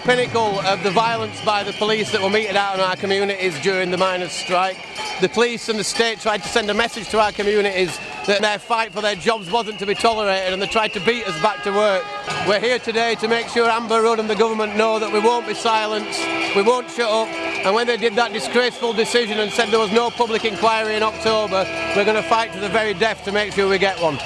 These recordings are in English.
pinnacle of the violence by the police that were meted out in our communities during the miners' strike. The police and the state tried to send a message to our communities that their fight for their jobs wasn't to be tolerated and they tried to beat us back to work. We're here today to make sure Amber Rudd and the government know that we won't be silenced, we won't shut up, and when they did that disgraceful decision and said there was no public inquiry in October, we're going to fight to the very death to make sure we get one.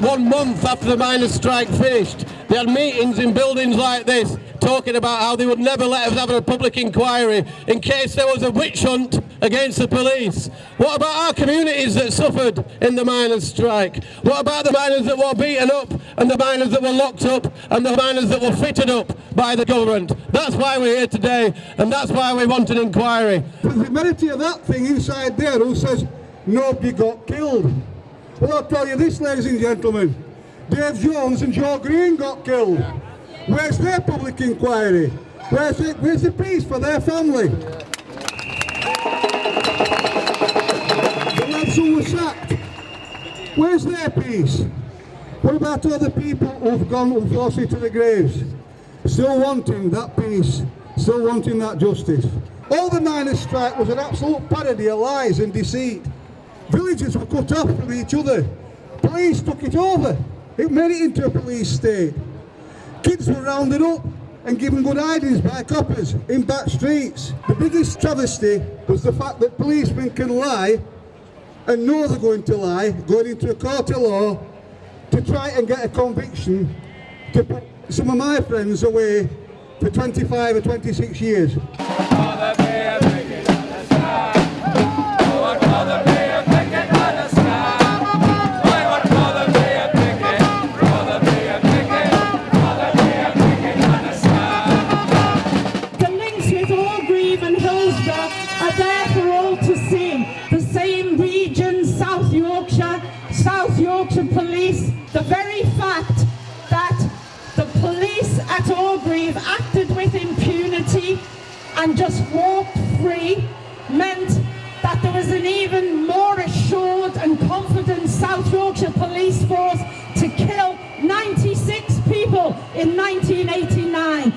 One month after the miners' strike finished, they had meetings in buildings like this talking about how they would never let us have a public inquiry in case there was a witch hunt against the police. What about our communities that suffered in the miners' strike? What about the miners that were beaten up and the miners that were locked up and the miners that were fitted up by the government? That's why we're here today and that's why we want an inquiry. The humanity of that thing inside there who says nobody got killed. Well, I'll tell you this, ladies and gentlemen. Dave Jones and Joe Green got killed. Where's their public inquiry? Where's, it, where's the peace for their family? The lads who were sacked, where's their peace? What about all the people who've gone unfortunately to the graves? Still wanting that peace, still wanting that justice. All the miners' strike was an absolute parody of lies and deceit. Villages were cut off from each other. Police took it over. It made it into a police state. Kids were rounded up and given good hidings by coppers in back streets. The biggest travesty was the fact that policemen can lie and know they're going to lie, going into a court of law to try and get a conviction to put some of my friends away for 25 or 26 years. And just walked free meant that there was an even more assured and confident South Yorkshire Police Force to kill 96 people in 1989.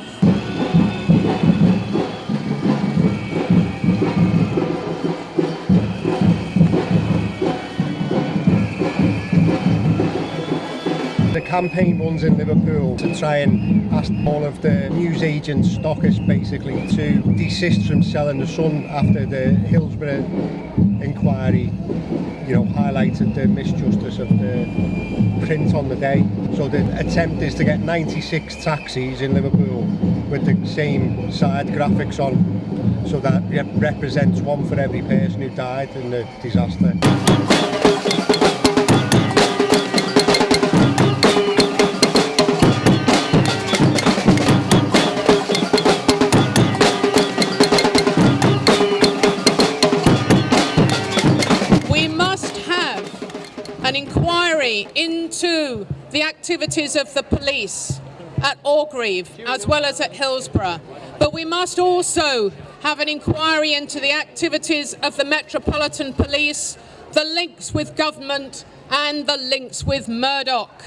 campaign runs in Liverpool to try and ask all of the newsagent stockers basically to desist from selling the Sun after the Hillsborough inquiry you know highlighted the misjustice of the print on the day so the attempt is to get 96 taxis in Liverpool with the same side graphics on so that represents one for every person who died in the disaster. Activities of the police at Orgreave as well as at Hillsborough. But we must also have an inquiry into the activities of the Metropolitan Police, the links with government and the links with Murdoch.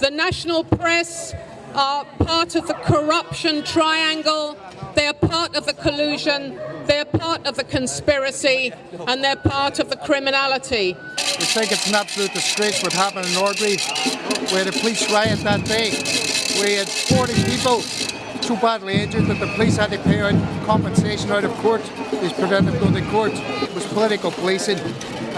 The national press are part of the corruption triangle, they are part of the collusion, they're part of the conspiracy and they're part of the criminality. We think it's an absolute disgrace what happened in Orgreave. Had a police riot that day. We had 40 people so badly injured that the police had to pay out compensation out of court. These preventive going to court. It was political policing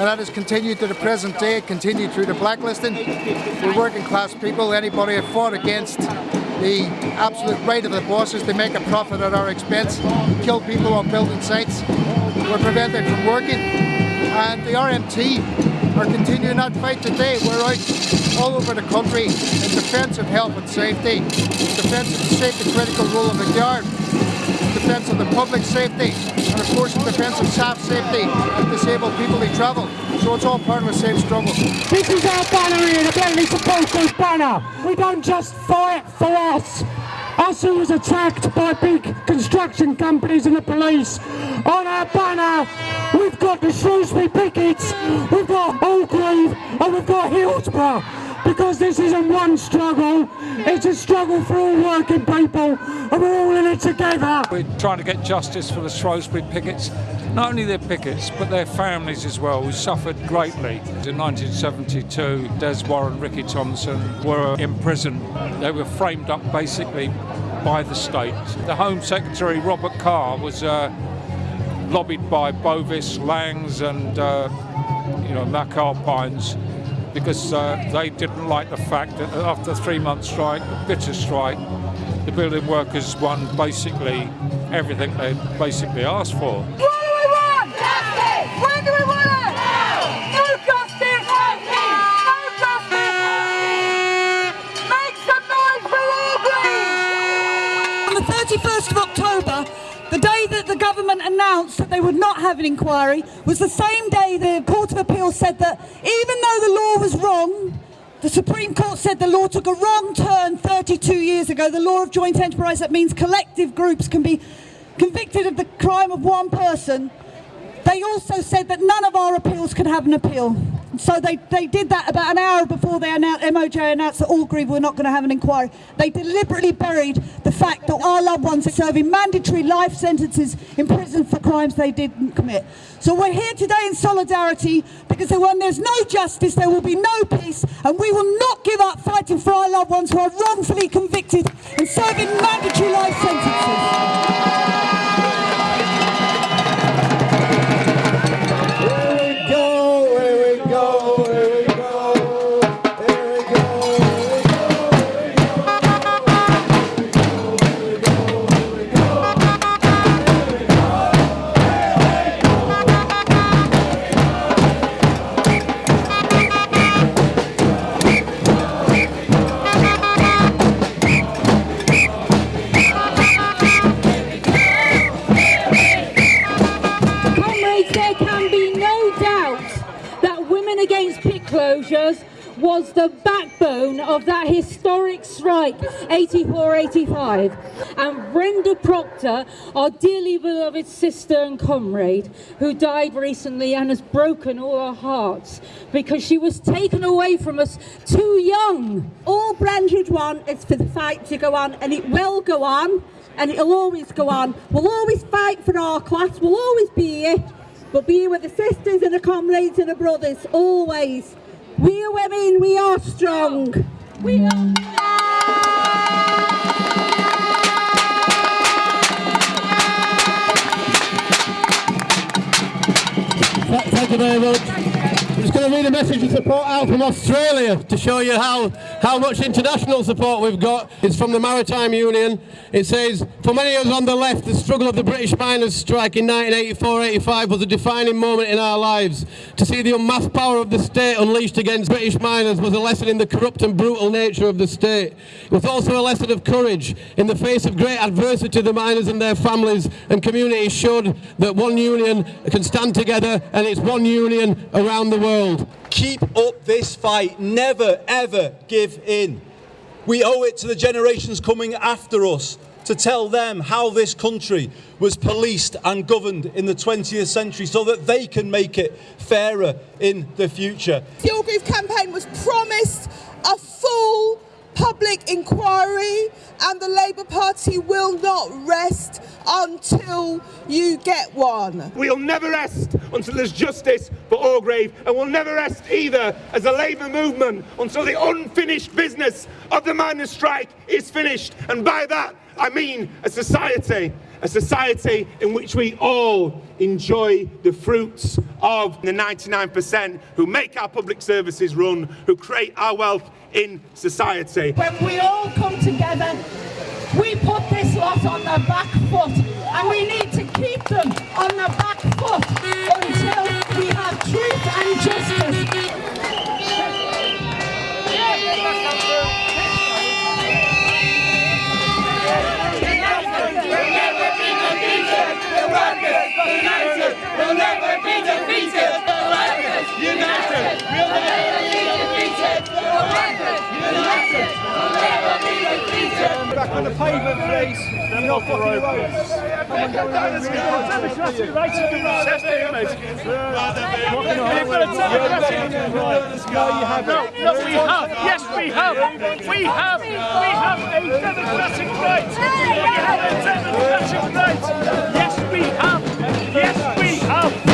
and that has continued to the present day, it continued through the blacklisting. We're working class people, anybody who fought against the absolute right of the bosses to make a profit at our expense, kill people on building sites. We're prevented from working. And the RMT are continuing that fight today. We're out all over the country in defence of health and safety, defence of the safety critical role of the Guard, defence of the public safety, and of course in defence of staff safety and disabled people who travel. So it's all part of the same struggle. This is our banner here, the Bentley Supporters banner. We don't just fight for us. Us who was attacked by big construction companies and the police. On our banner, we've got the Shrewsbury Pickets, we've got Orgreave, and we've got Hillsborough because this isn't one struggle, it's a struggle for all working people and we're all in it together. We're trying to get justice for the Shrewsbury pickets, not only their pickets but their families as well who suffered greatly. In 1972 Des Warren, Ricky Tomlinson were imprisoned. They were framed up basically by the state. The Home Secretary Robert Carr was uh, lobbied by Bovis, Laings and uh, you know McAlpines because uh, they didn't like the fact that after a three-month strike, a bitter strike, the building workers won basically everything they basically asked for. What do we want? Justice! Announced that they would not have an inquiry was the same day the Court of Appeal said that even though the law was wrong, the Supreme Court said the law took a wrong turn 32 years ago. The law of joint enterprise, that means collective groups can be convicted of the crime of one person. They also said that none of our appeals could have an appeal. So they, they did that about an hour before they announced, MOJ announced that all Orgreave were not going to have an inquiry. They deliberately buried the fact that our loved ones are serving mandatory life sentences in prison for crimes they didn't commit. So we're here today in solidarity because when there's no justice, there will be no peace, and we will not give up fighting for our loved ones who are wrongfully convicted and serving mandatory life sentences. Was the backbone of that historic strike 84-85 and Brenda Procter our dearly beloved sister and comrade who died recently and has broken all our hearts because she was taken away from us too young. All Brentridge want is for the fight to go on and it will go on and it'll always go on. We'll always fight for our class. We'll always be here. But be with the sisters and the comrades and the brothers always we are women, we are strong. We are. Thank you very much. I'm just going to read a message of support out from Australia to show you how, how much international support we've got. It's from the Maritime Union. It says, for many of us on the left, the struggle of the British miners' strike in 1984-85 was a defining moment in our lives. To see the unmasked power of the state unleashed against British miners was a lesson in the corrupt and brutal nature of the state. It was also a lesson of courage. In the face of great adversity, the miners and their families and communities showed that one union can stand together and it's one union around the world. Keep up this fight. Never, ever give in. We owe it to the generations coming after us to tell them how this country was policed and governed in the 20th century so that they can make it fairer in the future. The Orgreave campaign was promised a full public inquiry and the Labour Party will not rest until you get one. We'll never rest until there's justice for Orgreave and we'll never rest either as a Labour movement until the unfinished business of the miners' strike is finished and by that I mean a society a society in which we all enjoy the fruits of the 99% who make our public services run, who create our wealth in society. When we all come together, we put this lot on the back foot and we need to keep them on the back foot until we have truth and justice. Back on the pavement, please. You're not blocking the road. Come on, go in. Democratic right of the road. That's the image. You've a democratic No, you haven't. No, we have. Yes, we have. We have. We have a democratic right. We have a democratic right. Yes, we have. Yes,